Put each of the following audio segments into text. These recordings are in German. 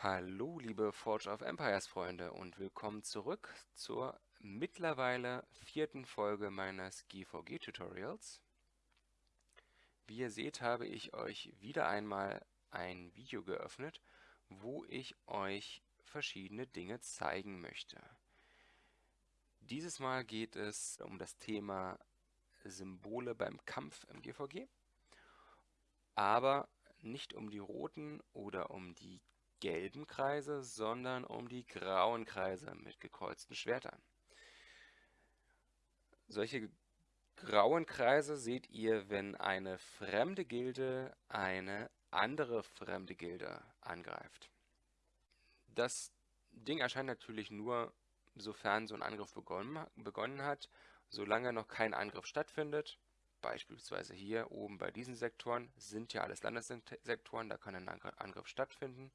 Hallo, liebe Forge of Empires Freunde und willkommen zurück zur mittlerweile vierten Folge meines G4G Tutorials. Wie ihr seht, habe ich euch wieder einmal ein Video geöffnet, wo ich euch verschiedene Dinge zeigen möchte. Dieses Mal geht es um das Thema Symbole beim Kampf im GVG, aber nicht um die roten oder um die gelben Kreise, sondern um die grauen Kreise mit gekreuzten Schwertern. Solche grauen Kreise seht ihr, wenn eine fremde Gilde eine andere fremde Gilde angreift. Das Ding erscheint natürlich nur, sofern so ein Angriff begonnen, begonnen hat, solange noch kein Angriff stattfindet. Beispielsweise hier oben bei diesen Sektoren sind ja alles Landessektoren, da kann ein Angriff stattfinden.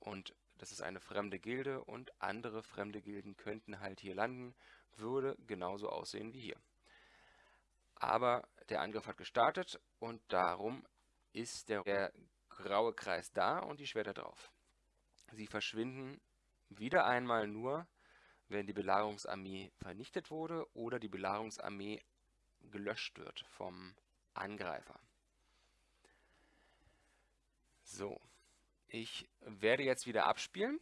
Und das ist eine fremde Gilde und andere fremde Gilden könnten halt hier landen, würde genauso aussehen wie hier. Aber der Angriff hat gestartet und darum ist der, der graue Kreis da und die Schwerter drauf. Sie verschwinden wieder einmal nur, wenn die Belagerungsarmee vernichtet wurde oder die Belagerungsarmee gelöscht wird vom Angreifer. So, ich werde jetzt wieder abspielen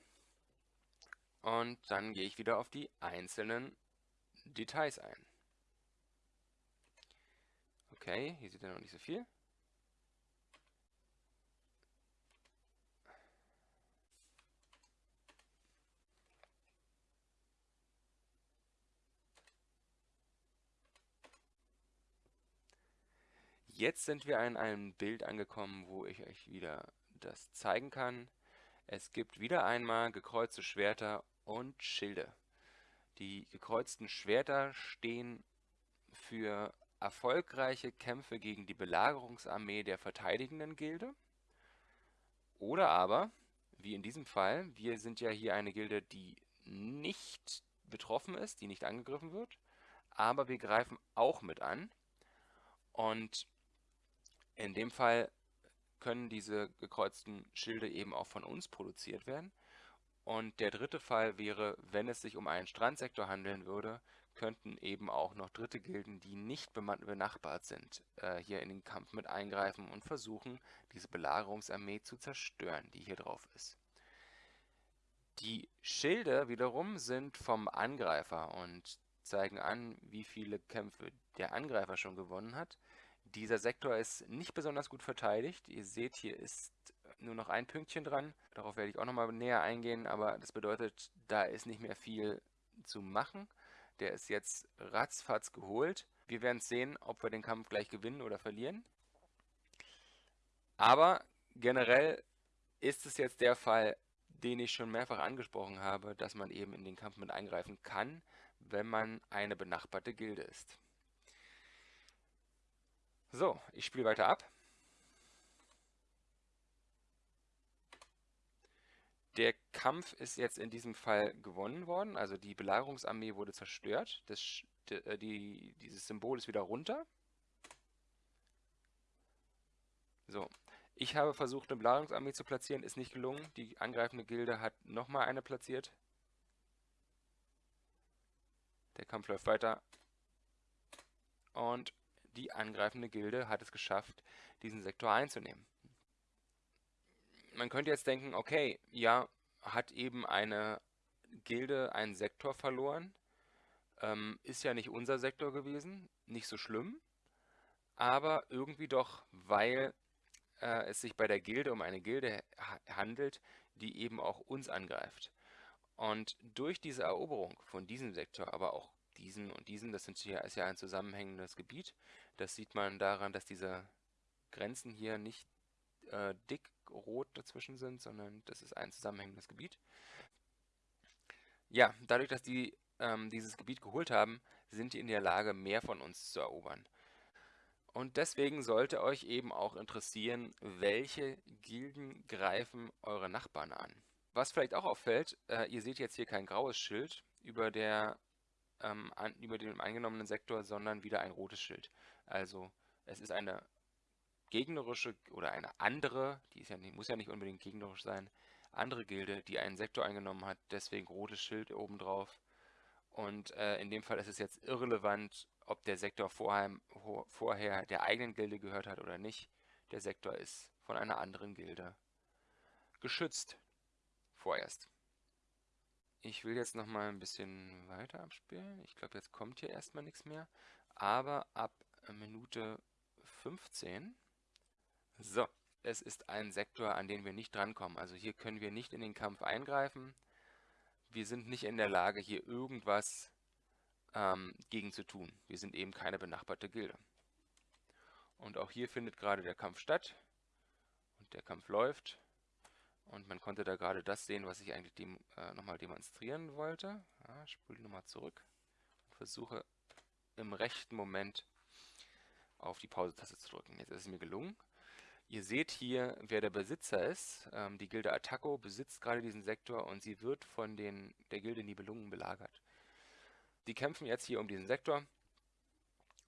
und dann gehe ich wieder auf die einzelnen Details ein. Okay, hier sieht er noch nicht so viel. Jetzt sind wir an einem Bild angekommen, wo ich euch wieder das zeigen kann. Es gibt wieder einmal gekreuzte Schwerter und Schilde. Die gekreuzten Schwerter stehen für erfolgreiche Kämpfe gegen die Belagerungsarmee der verteidigenden Gilde. Oder aber, wie in diesem Fall, wir sind ja hier eine Gilde, die nicht betroffen ist, die nicht angegriffen wird, aber wir greifen auch mit an. Und in dem Fall können diese gekreuzten Schilde eben auch von uns produziert werden. Und der dritte Fall wäre, wenn es sich um einen Strandsektor handeln würde, könnten eben auch noch dritte Gilden, die nicht benachbart sind, äh, hier in den Kampf mit eingreifen und versuchen, diese Belagerungsarmee zu zerstören, die hier drauf ist. Die Schilde wiederum sind vom Angreifer und zeigen an, wie viele Kämpfe der Angreifer schon gewonnen hat. Dieser Sektor ist nicht besonders gut verteidigt. Ihr seht, hier ist nur noch ein Pünktchen dran. Darauf werde ich auch nochmal näher eingehen, aber das bedeutet, da ist nicht mehr viel zu machen. Der ist jetzt ratzfatz geholt. Wir werden sehen, ob wir den Kampf gleich gewinnen oder verlieren. Aber generell ist es jetzt der Fall, den ich schon mehrfach angesprochen habe, dass man eben in den Kampf mit eingreifen kann, wenn man eine benachbarte Gilde ist. So, ich spiele weiter ab. Der Kampf ist jetzt in diesem Fall gewonnen worden, also die Belagerungsarmee wurde zerstört. Das, äh, die, dieses Symbol ist wieder runter. So, ich habe versucht, eine Belagerungsarmee zu platzieren, ist nicht gelungen. Die angreifende Gilde hat nochmal eine platziert. Der Kampf läuft weiter. Und die angreifende Gilde hat es geschafft, diesen Sektor einzunehmen. Man könnte jetzt denken, okay, ja, hat eben eine Gilde einen Sektor verloren, ähm, ist ja nicht unser Sektor gewesen, nicht so schlimm, aber irgendwie doch, weil äh, es sich bei der Gilde um eine Gilde handelt, die eben auch uns angreift. Und durch diese Eroberung von diesem Sektor, aber auch diesen und diesen, das sind hier, ist ja ein zusammenhängendes Gebiet. Das sieht man daran, dass diese Grenzen hier nicht äh, dick rot dazwischen sind, sondern das ist ein zusammenhängendes Gebiet. Ja, dadurch, dass die ähm, dieses Gebiet geholt haben, sind die in der Lage, mehr von uns zu erobern. Und deswegen sollte euch eben auch interessieren, welche Gilden greifen eure Nachbarn an. Was vielleicht auch auffällt, äh, ihr seht jetzt hier kein graues Schild über der ähm, an, über den eingenommenen Sektor, sondern wieder ein rotes Schild. Also es ist eine gegnerische oder eine andere, die ja nicht, muss ja nicht unbedingt gegnerisch sein, andere Gilde, die einen Sektor eingenommen hat, deswegen rotes Schild oben drauf. Und äh, in dem Fall ist es jetzt irrelevant, ob der Sektor vorher, vorher der eigenen Gilde gehört hat oder nicht. Der Sektor ist von einer anderen Gilde geschützt. Vorerst. Ich will jetzt noch mal ein bisschen weiter abspielen. Ich glaube, jetzt kommt hier erstmal nichts mehr. Aber ab Minute 15. So, es ist ein Sektor, an den wir nicht drankommen. Also hier können wir nicht in den Kampf eingreifen. Wir sind nicht in der Lage, hier irgendwas ähm, gegen zu tun. Wir sind eben keine benachbarte Gilde. Und auch hier findet gerade der Kampf statt. Und der Kampf läuft. Und man konnte da gerade das sehen, was ich eigentlich dem, äh, nochmal demonstrieren wollte. Ja, spule nochmal zurück und versuche im rechten Moment auf die Pause-Taste zu drücken. Jetzt ist es mir gelungen. Ihr seht hier, wer der Besitzer ist. Ähm, die Gilde Attaco besitzt gerade diesen Sektor und sie wird von den, der Gilde Nibelungen belagert. Die kämpfen jetzt hier um diesen Sektor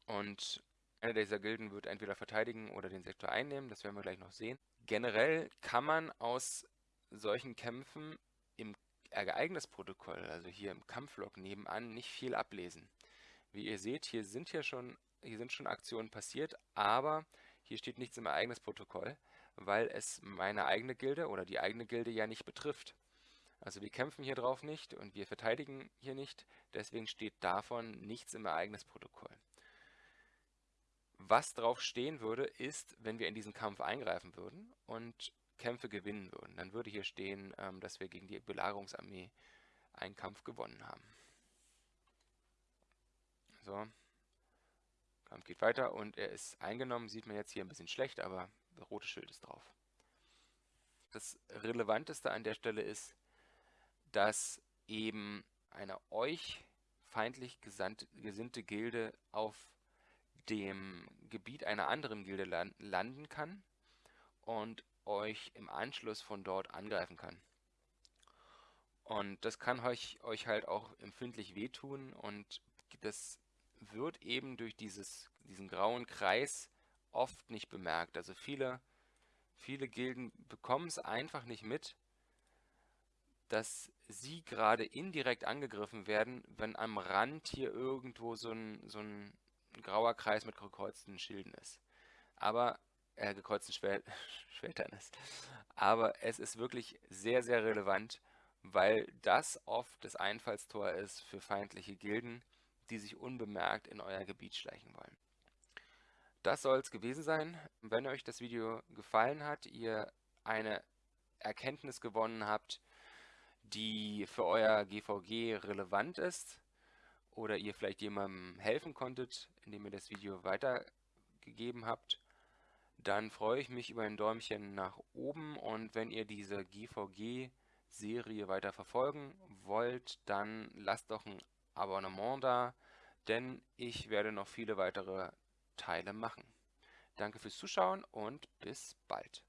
und eine dieser Gilden wird entweder verteidigen oder den Sektor einnehmen, das werden wir gleich noch sehen. Generell kann man aus solchen Kämpfen im Ereignisprotokoll, also hier im Kampflog nebenan, nicht viel ablesen. Wie ihr seht, hier sind hier schon, hier sind schon Aktionen passiert, aber hier steht nichts im Ereignisprotokoll, weil es meine eigene Gilde oder die eigene Gilde ja nicht betrifft. Also wir kämpfen hier drauf nicht und wir verteidigen hier nicht, deswegen steht davon nichts im Ereignisprotokoll. Was drauf stehen würde, ist, wenn wir in diesen Kampf eingreifen würden und Kämpfe gewinnen würden. Dann würde hier stehen, ähm, dass wir gegen die Belagerungsarmee einen Kampf gewonnen haben. So, Kampf geht weiter und er ist eingenommen. Sieht man jetzt hier ein bisschen schlecht, aber das rote Schild ist drauf. Das Relevanteste an der Stelle ist, dass eben eine euch feindlich gesinnte Gilde auf dem Gebiet einer anderen Gilde landen kann und euch im Anschluss von dort angreifen kann. Und das kann euch, euch halt auch empfindlich wehtun und das wird eben durch dieses, diesen grauen Kreis oft nicht bemerkt. Also viele, viele Gilden bekommen es einfach nicht mit, dass sie gerade indirekt angegriffen werden, wenn am Rand hier irgendwo so ein, so ein grauer Kreis mit gekreuzten Schilden ist. Aber, äh, gekreuzten Schwer Schwertern ist. Aber es ist wirklich sehr, sehr relevant, weil das oft das Einfallstor ist für feindliche Gilden, die sich unbemerkt in euer Gebiet schleichen wollen. Das soll es gewesen sein. Wenn euch das Video gefallen hat, ihr eine Erkenntnis gewonnen habt, die für euer GVG relevant ist oder ihr vielleicht jemandem helfen konntet, indem ihr das Video weitergegeben habt, dann freue ich mich über ein Däumchen nach oben und wenn ihr diese GVG-Serie weiter verfolgen wollt, dann lasst doch ein Abonnement da, denn ich werde noch viele weitere Teile machen. Danke fürs Zuschauen und bis bald.